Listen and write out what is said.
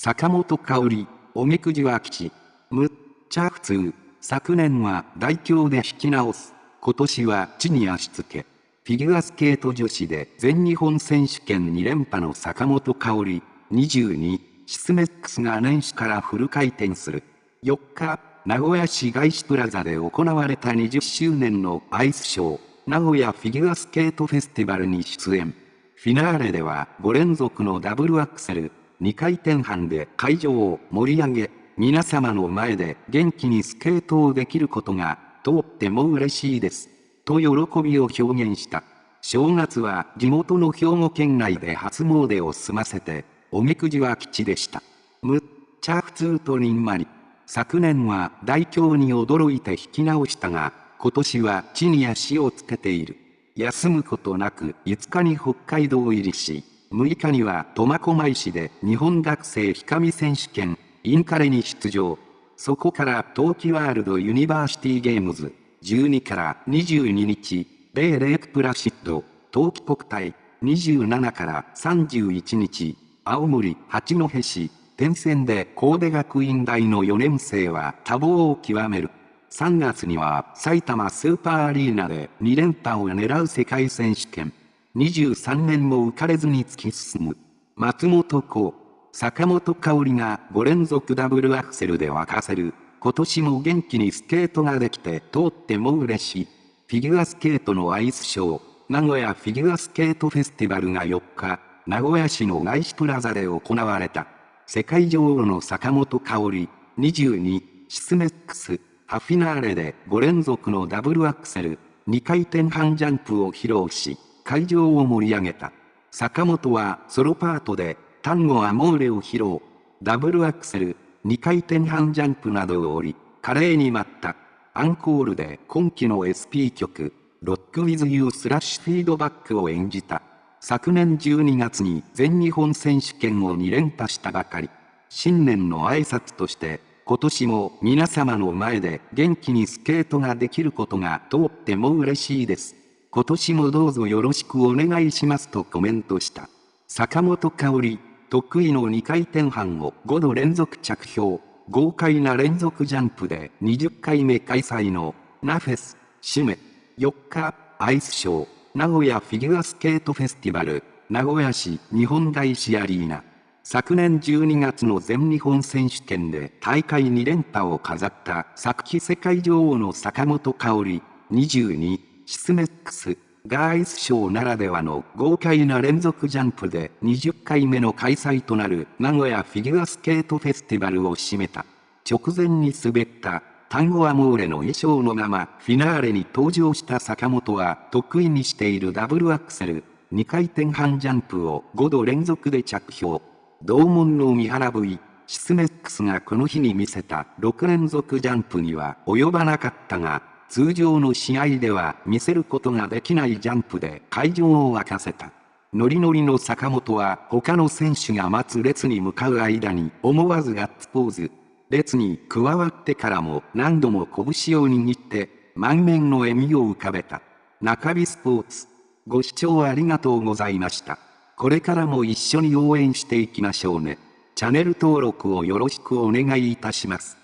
坂本香織、おみくじは吉。むっちゃ普通。昨年は大凶で引き直す。今年は地に足つけ。フィギュアスケート女子で全日本選手権2連覇の坂本香織、22、シスメックスが年始からフル回転する。4日、名古屋市街市プラザで行われた20周年のアイスショー、名古屋フィギュアスケートフェスティバルに出演。フィナーレでは5連続のダブルアクセル、2回転半で会場を盛り上げ、皆様の前で元気にスケートをできることが、とっても嬉しいです。と喜びを表現した。正月は地元の兵庫県内で初詣を済ませて、おみくじは吉でした。むっちゃ普通とにんまり。昨年は大凶に驚いて引き直したが、今年は地に足をつけている。休むことなく5日に北海道入りし、6日には苫小牧市で日本学生日上選手権、インカレに出場。そこから冬季ワールドユニバーシティゲームズ、12から22日、米レークプラシッド、冬季国体、27から31日、青森八戸市、天線で神戸学院大の4年生は多忙を極める。3月には埼玉スーパーアリーナで2連覇を狙う世界選手権。23年も浮かれずに突き進む。松本幸、坂本香織が5連続ダブルアクセルで沸かせる。今年も元気にスケートができてとっても嬉しい。フィギュアスケートのアイスショー、名古屋フィギュアスケートフェスティバルが4日、名古屋市の外資プラザで行われた。世界女王の坂本香織、22、シスメックス、ハフィナーレで5連続のダブルアクセル、2回転半ジャンプを披露し、会場を盛り上げた。坂本はソロパートで、タンゴアモーレを披露。ダブルアクセル、2回転半ジャンプなどを降り、華麗に舞った。アンコールで今季の SP 曲、ロックウィズユースラッシュフィードバックを演じた。昨年12月に全日本選手権を2連覇したばかり。新年の挨拶として今年も皆様の前で元気にスケートができることがとっても嬉しいです。今年もどうぞよろしくお願いしますとコメントした。坂本香織、得意の2回転半を5度連続着氷、豪快な連続ジャンプで20回目開催のナフェス、締め、4日、アイスショー、名古屋フィギュアスケートフェスティバル、名古屋市日本大師アリーナ。昨年12月の全日本選手権で大会2連覇を飾った昨季世界女王の坂本香織、22、シスメックス、ガーイスショーならではの豪快な連続ジャンプで20回目の開催となる名古屋フィギュアスケートフェスティバルを締めた。直前に滑ったタンゴアモーレの衣装のままフィナーレに登場した坂本は得意にしているダブルアクセル、2回転半ジャンプを5度連続で着氷。同門の三原 V、シスメックスがこの日に見せた6連続ジャンプには及ばなかったが、通常の試合では見せることができないジャンプで会場を沸かせた。ノリノリの坂本は他の選手が待つ列に向かう間に思わずガッツポーズ。列に加わってからも何度も拳を握って満面の笑みを浮かべた。中日スポーツ。ご視聴ありがとうございました。これからも一緒に応援していきましょうね。チャンネル登録をよろしくお願いいたします。